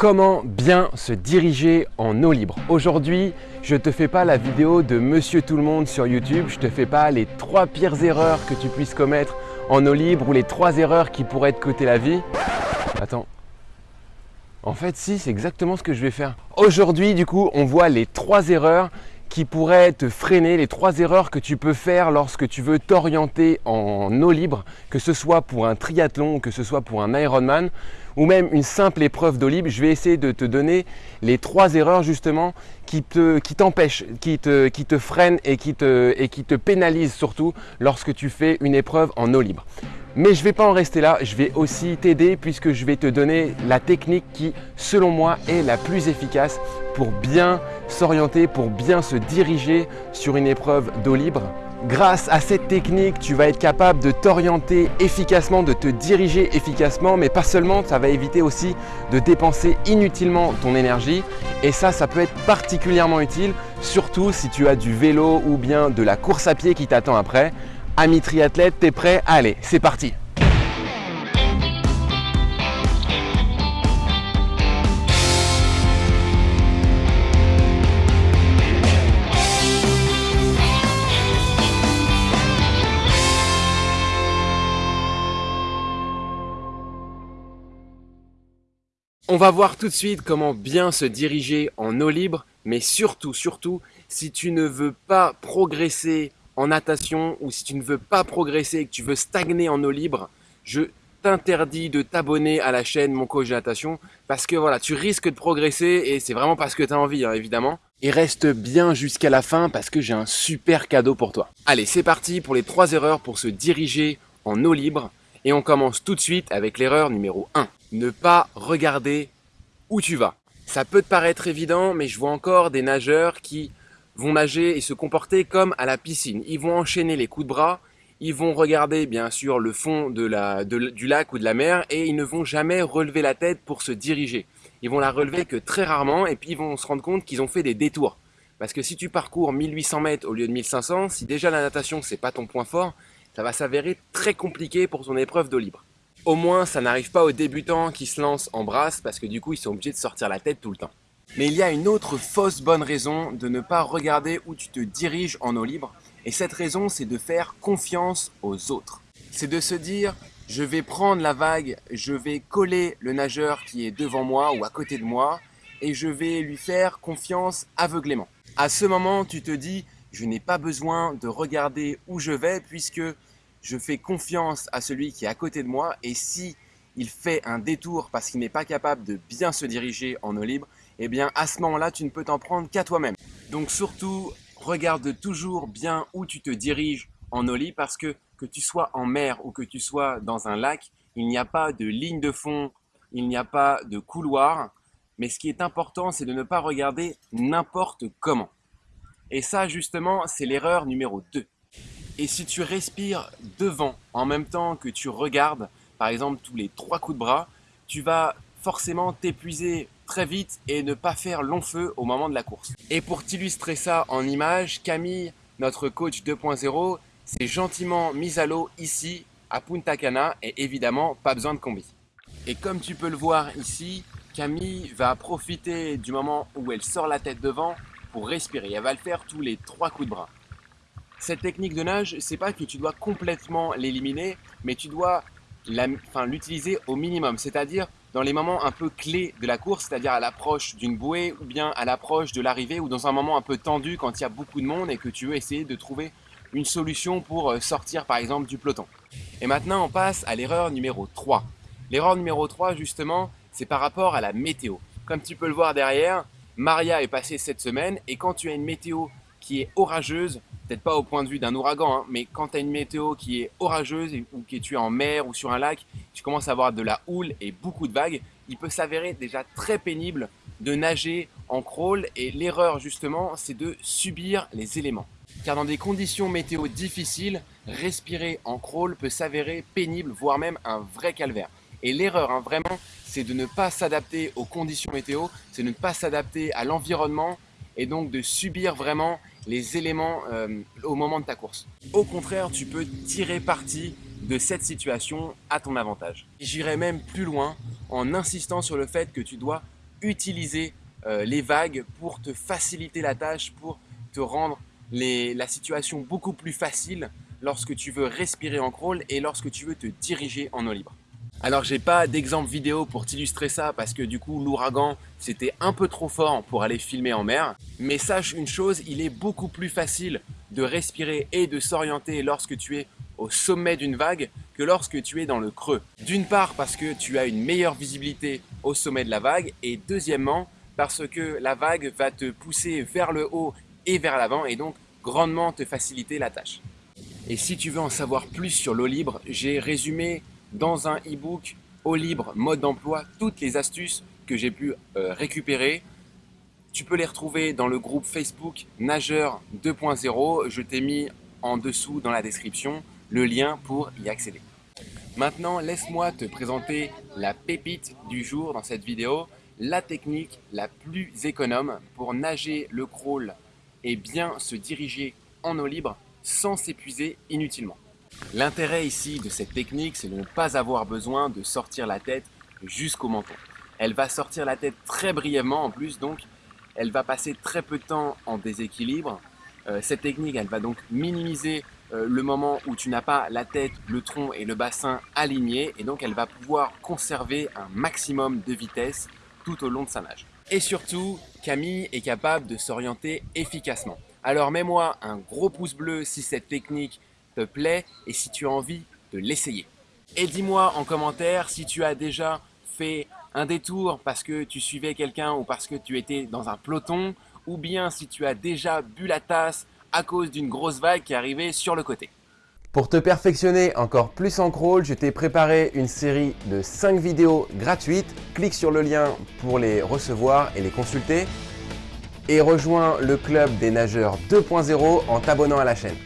Comment bien se diriger en eau libre Aujourd'hui, je te fais pas la vidéo de Monsieur Tout-le-Monde sur YouTube, je te fais pas les trois pires erreurs que tu puisses commettre en eau libre ou les trois erreurs qui pourraient te coûter la vie. Attends. En fait, si, c'est exactement ce que je vais faire. Aujourd'hui, du coup, on voit les trois erreurs qui pourraient te freiner, les trois erreurs que tu peux faire lorsque tu veux t'orienter en eau libre, que ce soit pour un triathlon, que ce soit pour un Ironman ou même une simple épreuve d'eau libre. Je vais essayer de te donner les trois erreurs justement qui te, qui, te, freinent et qui te, et qui te pénalisent surtout lorsque tu fais une épreuve en eau libre. Mais je ne vais pas en rester là, je vais aussi t'aider puisque je vais te donner la technique qui, selon moi, est la plus efficace pour bien s'orienter, pour bien se diriger sur une épreuve d'eau libre. Grâce à cette technique, tu vas être capable de t'orienter efficacement, de te diriger efficacement, mais pas seulement, ça va éviter aussi de dépenser inutilement ton énergie. Et ça, ça peut être particulièrement utile, surtout si tu as du vélo ou bien de la course à pied qui t'attend après. Ami triathlète, t'es prêt? Allez, c'est parti On va voir tout de suite comment bien se diriger en eau libre, mais surtout, surtout, si tu ne veux pas progresser en natation ou si tu ne veux pas progresser et que tu veux stagner en eau libre, je t'interdis de t'abonner à la chaîne Mon Coach de Natation parce que voilà, tu risques de progresser et c'est vraiment parce que tu as envie, hein, évidemment. Et reste bien jusqu'à la fin parce que j'ai un super cadeau pour toi. Allez, c'est parti pour les trois erreurs pour se diriger en eau libre. Et on commence tout de suite avec l'erreur numéro 1. Ne pas regarder où tu vas. Ça peut te paraître évident, mais je vois encore des nageurs qui vont nager et se comporter comme à la piscine. Ils vont enchaîner les coups de bras, ils vont regarder bien sûr le fond du lac ou de la mer et ils ne vont jamais relever la tête pour se diriger. Ils vont la relever que très rarement et puis ils vont se rendre compte qu'ils ont fait des détours. Parce que si tu parcours 1800 mètres au lieu de 1500, si déjà la natation c'est pas ton point fort, ça va s'avérer très compliqué pour ton épreuve d'eau libre. Au moins ça n'arrive pas aux débutants qui se lancent en brasse parce que du coup ils sont obligés de sortir la tête tout le temps. Mais il y a une autre fausse bonne raison de ne pas regarder où tu te diriges en eau libre. Et cette raison, c'est de faire confiance aux autres. C'est de se dire, je vais prendre la vague, je vais coller le nageur qui est devant moi ou à côté de moi, et je vais lui faire confiance aveuglément. À ce moment, tu te dis, je n'ai pas besoin de regarder où je vais puisque je fais confiance à celui qui est à côté de moi et si il fait un détour parce qu'il n'est pas capable de bien se diriger en eau libre, eh bien à ce moment-là, tu ne peux t'en prendre qu'à toi-même. Donc surtout, regarde toujours bien où tu te diriges en eau libre parce que que tu sois en mer ou que tu sois dans un lac, il n'y a pas de ligne de fond, il n'y a pas de couloir. Mais ce qui est important, c'est de ne pas regarder n'importe comment. Et ça, justement, c'est l'erreur numéro 2. Et si tu respires devant en même temps que tu regardes, par exemple, tous les trois coups de bras, tu vas forcément t'épuiser très vite et ne pas faire long feu au moment de la course. Et pour t'illustrer ça en image, Camille, notre coach 2.0, s'est gentiment mise à l'eau ici à Punta Cana et évidemment pas besoin de combi. Et comme tu peux le voir ici, Camille va profiter du moment où elle sort la tête devant pour respirer. Elle va le faire tous les trois coups de bras. Cette technique de nage, c'est pas que tu dois complètement l'éliminer, mais tu dois l'utiliser au minimum, c'est-à-dire dans les moments un peu clés de la course, c'est-à-dire à, l'approche d'une bouée ou bien à l'approche de l'arrivée ou dans un moment un peu tendu quand il y a beaucoup de monde et que tu veux essayer de trouver une solution pour euh, sortir par exemple du peloton. Et maintenant on passe à l'erreur numéro 3. L'erreur numéro 3 justement, c'est par rapport à la météo. Comme tu peux le voir derrière, Maria est passée cette semaine et quand tu as une météo qui est orageuse, peut-être pas au point de vue d'un ouragan, hein, mais quand tu as une météo qui est orageuse ou que tu es en mer ou sur un lac, tu commences à avoir de la houle et beaucoup de vagues, il peut s'avérer déjà très pénible de nager en crawl et l'erreur justement c'est de subir les éléments. Car dans des conditions météo difficiles, respirer en crawl peut s'avérer pénible, voire même un vrai calvaire. Et l'erreur, hein, vraiment, c'est de ne pas s'adapter aux conditions météo, c'est de ne pas s'adapter à l'environnement et donc de subir vraiment les éléments euh, au moment de ta course. Au contraire, tu peux tirer parti de cette situation à ton avantage. J'irai même plus loin en insistant sur le fait que tu dois utiliser euh, les vagues pour te faciliter la tâche, pour te rendre la situation beaucoup plus facile lorsque tu veux respirer en crawl et lorsque tu veux te diriger en eau libre. Alors j'ai pas d'exemple vidéo pour t'illustrer ça parce que du coup l'ouragan c'était un peu trop fort pour aller filmer en mer. Mais sache une chose, il est beaucoup plus facile de respirer et de s'orienter lorsque tu es au sommet d'une vague que lorsque tu es dans le creux. D'une part parce que tu as une meilleure visibilité au sommet de la vague et deuxièmement parce que la vague va te pousser vers le haut et vers l'avant et donc grandement te faciliter la tâche. Et si tu veux en savoir plus sur l'eau libre, j'ai résumé dans un e-book eau libre mode d'emploi toutes les astuces que j'ai pu euh, récupérer. Tu peux les retrouver dans le groupe Facebook Nageur 2.0. Je t'ai mis en dessous dans la description le lien pour y accéder. Maintenant, laisse-moi te présenter la pépite du jour dans cette vidéo, la technique la plus économe pour nager le crawl et bien se diriger en eau libre sans s'épuiser inutilement. L'intérêt ici de cette technique, c'est de ne pas avoir besoin de sortir la tête jusqu'au menton. Elle va sortir la tête très brièvement en plus, donc elle va passer très peu de temps en déséquilibre. Euh, cette technique, elle va donc minimiser euh, le moment où tu n'as pas la tête, le tronc et le bassin alignés, et donc elle va pouvoir conserver un maximum de vitesse tout au long de sa nage. Et surtout, Camille est capable de s'orienter efficacement. Alors mets-moi un gros pouce bleu si cette technique te plaît et si tu as envie de l'essayer. Et dis-moi en commentaire si tu as déjà fait un détour parce que tu suivais quelqu'un ou parce que tu étais dans un peloton ou bien si tu as déjà bu la tasse à cause d'une grosse vague qui arrivée sur le côté. Pour te perfectionner encore plus en crawl, je t'ai préparé une série de 5 vidéos gratuites. Clique sur le lien pour les recevoir et les consulter. Et rejoins le club des nageurs 2.0 en t'abonnant à la chaîne.